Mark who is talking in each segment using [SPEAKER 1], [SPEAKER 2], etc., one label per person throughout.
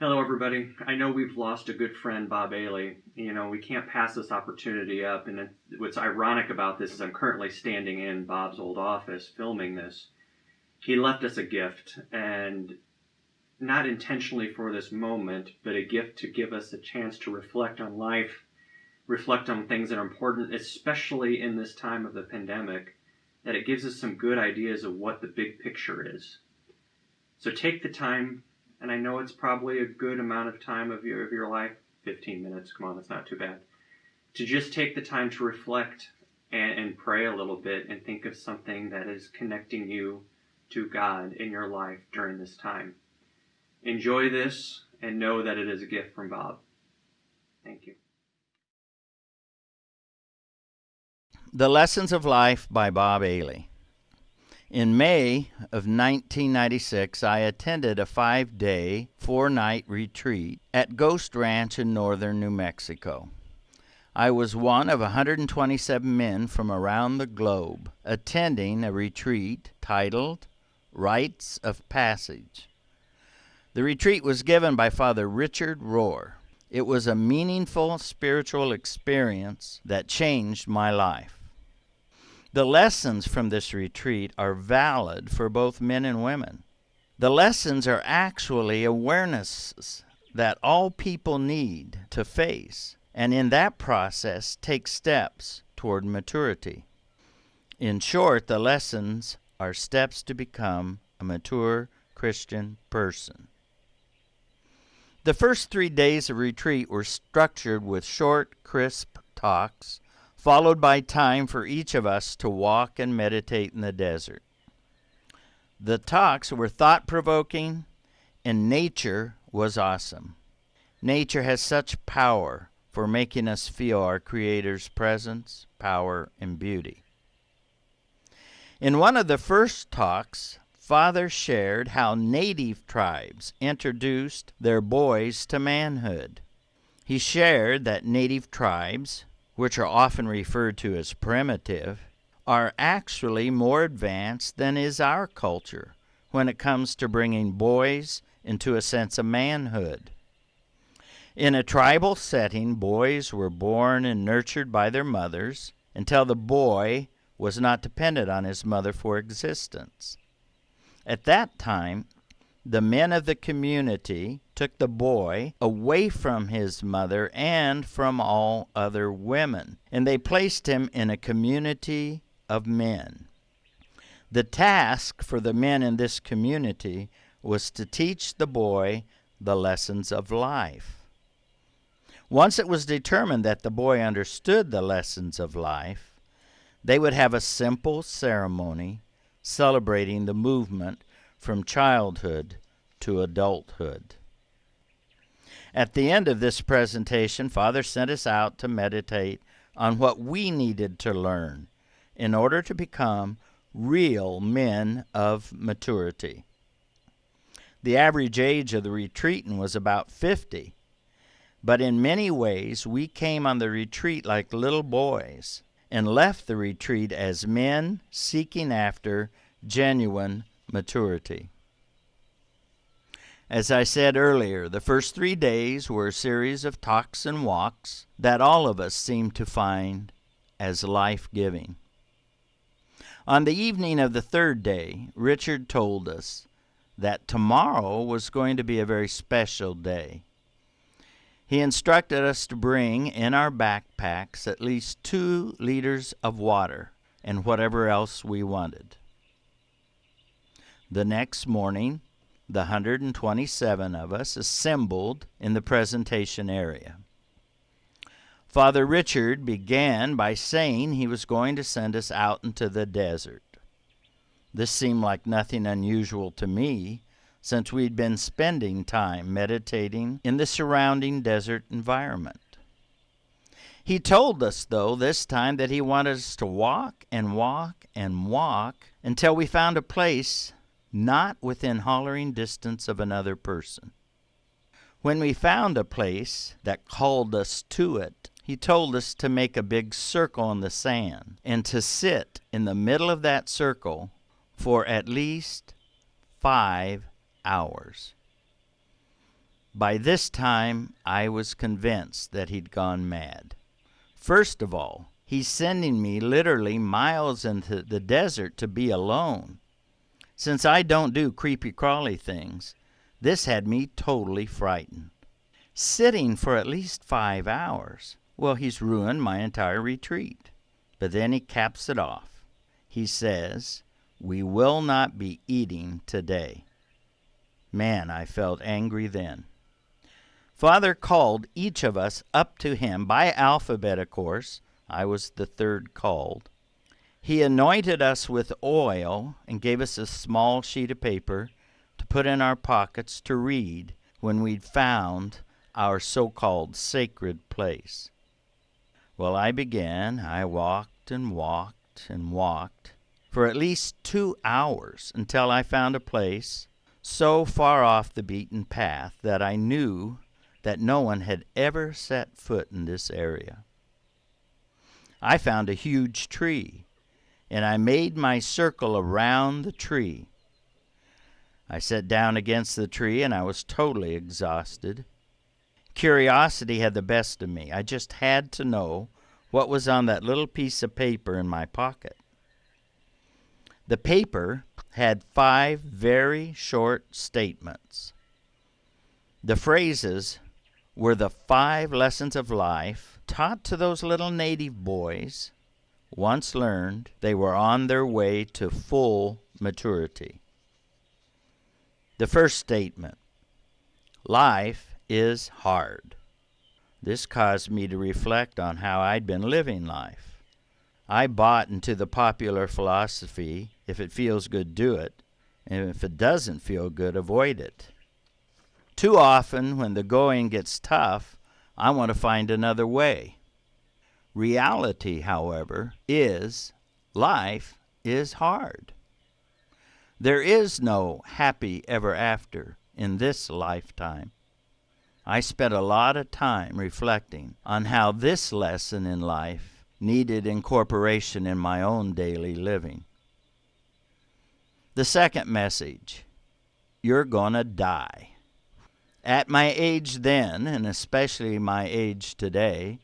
[SPEAKER 1] Hello, everybody. I know we've lost a good friend, Bob Ailey. You know, we can't pass this opportunity up. And what's ironic about this is I'm currently standing in Bob's old office filming this. He left us a gift, and not intentionally for this moment, but a gift to give us a chance to reflect on life, reflect on things that are important, especially in this time of the pandemic, that it gives us some good ideas of what the big picture is. So take the time and I know it's probably a good amount of time of your of your life, 15 minutes. Come on, that's not too bad. To just take the time to reflect and, and pray a little bit and think of something that is connecting you to God in your life during this time. Enjoy this and know that it is a gift from Bob. Thank you.
[SPEAKER 2] The Lessons of Life by Bob Ailey. In May of 1996, I attended a five day, four night retreat at Ghost Ranch in northern New Mexico. I was one of 127 men from around the globe attending a retreat titled Rites of Passage. The retreat was given by Father Richard Rohr. It was a meaningful spiritual experience that changed my life. The lessons from this retreat are valid for both men and women. The lessons are actually awarenesses that all people need to face, and in that process take steps toward maturity. In short, the lessons are steps to become a mature Christian person. The first three days of retreat were structured with short, crisp talks followed by time for each of us to walk and meditate in the desert. The talks were thought provoking, and nature was awesome. Nature has such power for making us feel our Creator's presence, power, and beauty. In one of the first talks, Father shared how native tribes introduced their boys to manhood. He shared that native tribes which are often referred to as primitive, are actually more advanced than is our culture when it comes to bringing boys into a sense of manhood. In a tribal setting, boys were born and nurtured by their mothers until the boy was not dependent on his mother for existence. At that time, the men of the community took the boy away from his mother and from all other women, and they placed him in a community of men. The task for the men in this community was to teach the boy the lessons of life. Once it was determined that the boy understood the lessons of life, they would have a simple ceremony celebrating the movement from childhood to adulthood. At the end of this presentation, Father sent us out to meditate on what we needed to learn in order to become real men of maturity. The average age of the retreatant was about 50, but in many ways we came on the retreat like little boys and left the retreat as men seeking after genuine maturity. As I said earlier, the first three days were a series of talks and walks that all of us seemed to find as life giving. On the evening of the third day, Richard told us that tomorrow was going to be a very special day. He instructed us to bring in our backpacks at least two liters of water and whatever else we wanted. The next morning, the 127 of us assembled in the presentation area. Father Richard began by saying he was going to send us out into the desert. This seemed like nothing unusual to me, since we'd been spending time meditating in the surrounding desert environment. He told us, though, this time that he wanted us to walk and walk and walk until we found a place not within hollering distance of another person. When we found a place that called us to it, he told us to make a big circle in the sand and to sit in the middle of that circle for at least five hours. By this time, I was convinced that he'd gone mad. First of all, he's sending me literally miles into the desert to be alone. Since I don't do creepy crawly things, this had me totally frightened. Sitting for at least five hours. Well, he's ruined my entire retreat. But then he caps it off. He says, We will not be eating today. Man, I felt angry then. Father called each of us up to him by alphabet, of course. I was the third called. He anointed us with oil and gave us a small sheet of paper to put in our pockets to read when we'd found our so called sacred place. Well, I began. I walked and walked and walked for at least two hours until I found a place so far off the beaten path that I knew that no one had ever set foot in this area. I found a huge tree, and I made my circle around the tree. I sat down against the tree, and I was totally exhausted. Curiosity had the best of me. I just had to know what was on that little piece of paper in my pocket. The paper had five very short statements. The phrases were the five lessons of life taught to those little native boys. Once learned, they were on their way to full maturity. The first statement Life is hard. This caused me to reflect on how I'd been living life. I bought into the popular philosophy if it feels good, do it, and if it doesn't feel good, avoid it. Too often, when the going gets tough, I want to find another way. Reality, however, is life is hard. There is no happy ever after in this lifetime. I spent a lot of time reflecting on how this lesson in life needed incorporation in my own daily living. The second message you're going to die. At my age then, and especially my age today,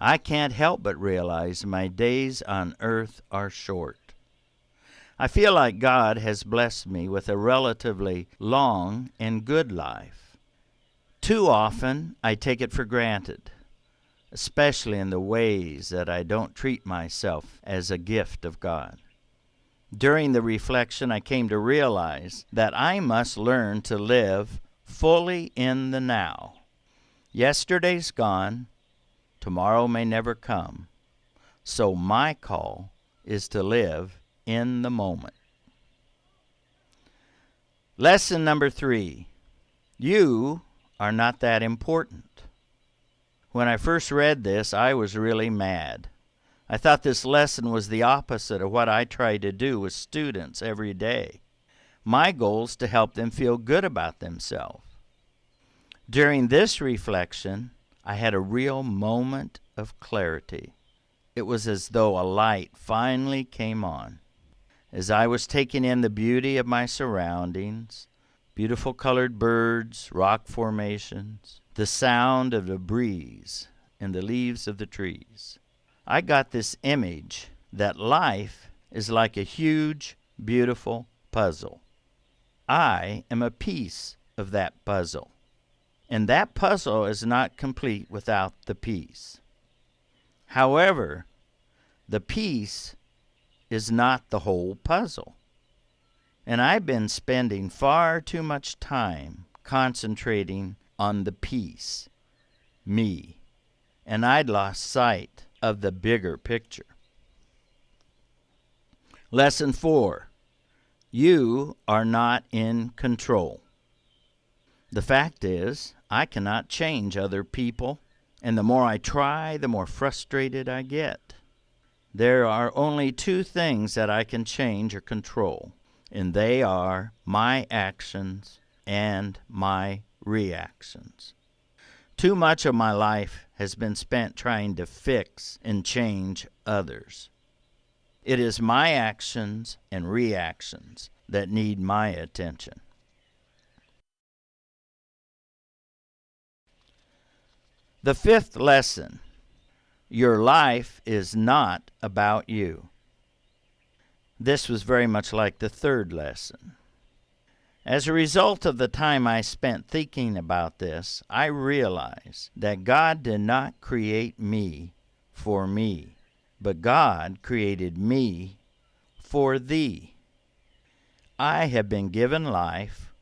[SPEAKER 2] I can't help but realize my days on earth are short. I feel like God has blessed me with a relatively long and good life. Too often, I take it for granted, especially in the ways that I don't treat myself as a gift of God. During the reflection, I came to realize that I must learn to live fully in the now. Yesterday's gone, tomorrow may never come. So my call is to live in the moment. Lesson number three You are not that important. When I first read this, I was really mad. I thought this lesson was the opposite of what I try to do with students every day. My goal is to help them feel good about themselves. During this reflection, I had a real moment of clarity. It was as though a light finally came on. As I was taking in the beauty of my surroundings, beautiful colored birds, rock formations, the sound of the breeze and the leaves of the trees, I got this image that life is like a huge, beautiful puzzle. I am a piece of that puzzle. And that puzzle is not complete without the piece. However, the piece is not the whole puzzle. And I've been spending far too much time concentrating on the piece, me, and I'd lost sight of the bigger picture. Lesson 4 You are not in control. The fact is, I cannot change other people, and the more I try, the more frustrated I get. There are only two things that I can change or control, and they are my actions and my reactions. Too much of my life has been spent trying to fix and change others. It is my actions and reactions that need my attention. The fifth lesson your life is not about you. This was very much like the third lesson. As a result of the time I spent thinking about this, I realized that God did not create me for me, but God created me for thee. I have been given life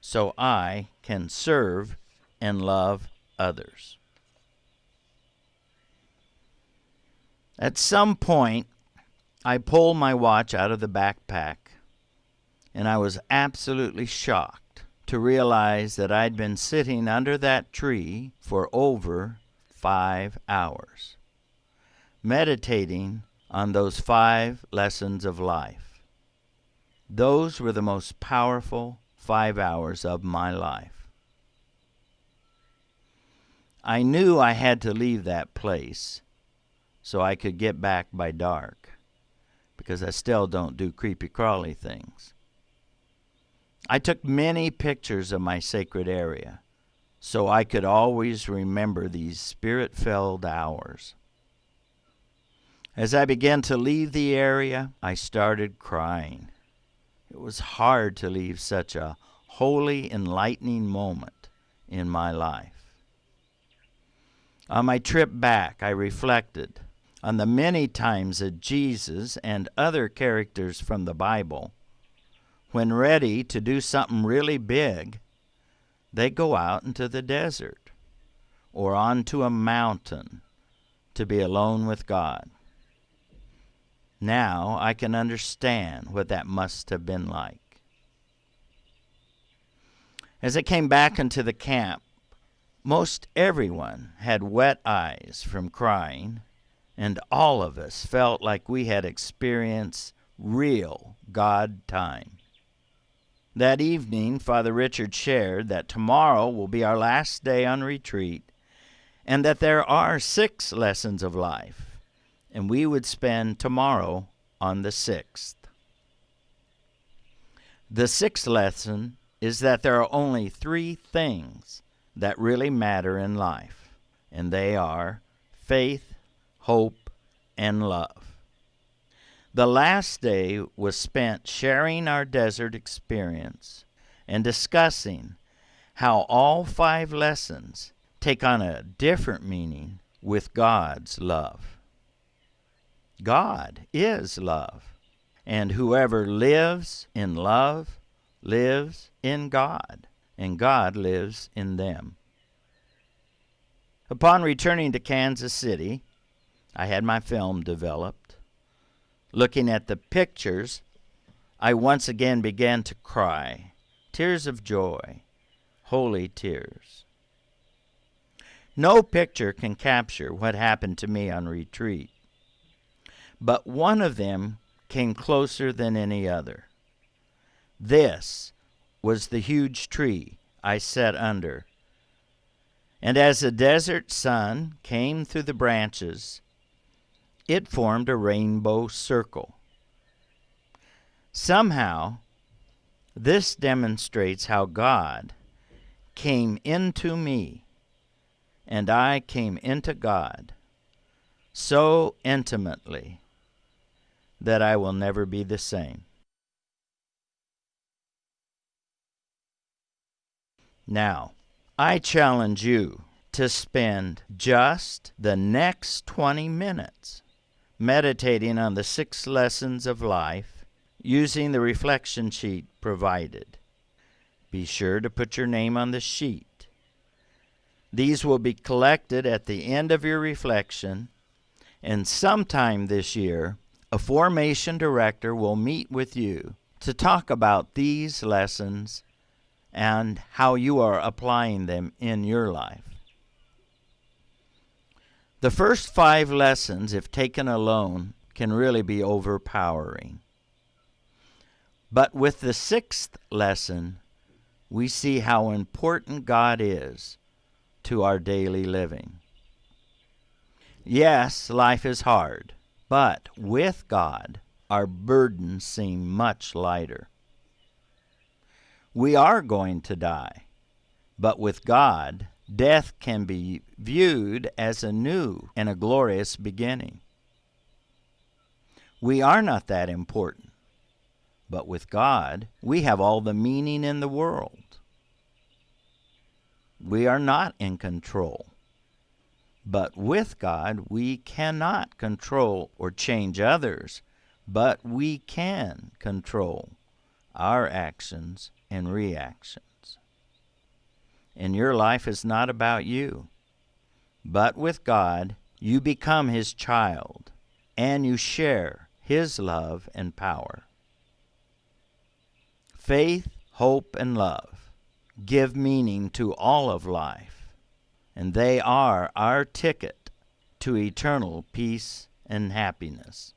[SPEAKER 2] so I can serve and love others. At some point, I pulled my watch out of the backpack and I was absolutely shocked to realize that I'd been sitting under that tree for over five hours, meditating on those five lessons of life. Those were the most powerful five hours of my life. I knew I had to leave that place so I could get back by dark because I still don't do creepy crawly things. I took many pictures of my sacred area so I could always remember these spirit filled hours. As I began to leave the area, I started crying. It was hard to leave such a holy, enlightening moment in my life. On my trip back, I reflected on the many times that Jesus and other characters from the Bible when ready to do something really big, they go out into the desert or onto a mountain to be alone with God. Now I can understand what that must have been like. As I came back into the camp, most everyone had wet eyes from crying, and all of us felt like we had experienced real God time. That evening, Father Richard shared that tomorrow will be our last day on retreat and that there are six lessons of life, and we would spend tomorrow on the sixth. The sixth lesson is that there are only three things that really matter in life, and they are faith, hope, and love. The last day was spent sharing our desert experience and discussing how all five lessons take on a different meaning with God's love. God is love, and whoever lives in love lives in God, and God lives in them. Upon returning to Kansas City, I had my film developed Looking at the pictures, I once again began to cry, tears of joy, holy tears. No picture can capture what happened to me on retreat, but one of them came closer than any other. This was the huge tree I sat under. And as the desert sun came through the branches, it formed a rainbow circle. Somehow, this demonstrates how God came into me and I came into God so intimately that I will never be the same. Now, I challenge you to spend just the next 20 minutes meditating on the six lessons of life using the reflection sheet provided. Be sure to put your name on the sheet. These will be collected at the end of your reflection, and sometime this year, a formation director will meet with you to talk about these lessons and how you are applying them in your life. The first five lessons, if taken alone, can really be overpowering. But with the sixth lesson, we see how important God is to our daily living. Yes, life is hard, but with God, our burdens seem much lighter. We are going to die, but with God, death can be viewed as a new and a glorious beginning. We are not that important, but with God, we have all the meaning in the world. We are not in control. But with God, we cannot control or change others, but we can control our actions and reactions. And your life is not about you, but with God, you become His child and you share His love and power. Faith, hope, and love give meaning to all of life, and they are our ticket to eternal peace and happiness.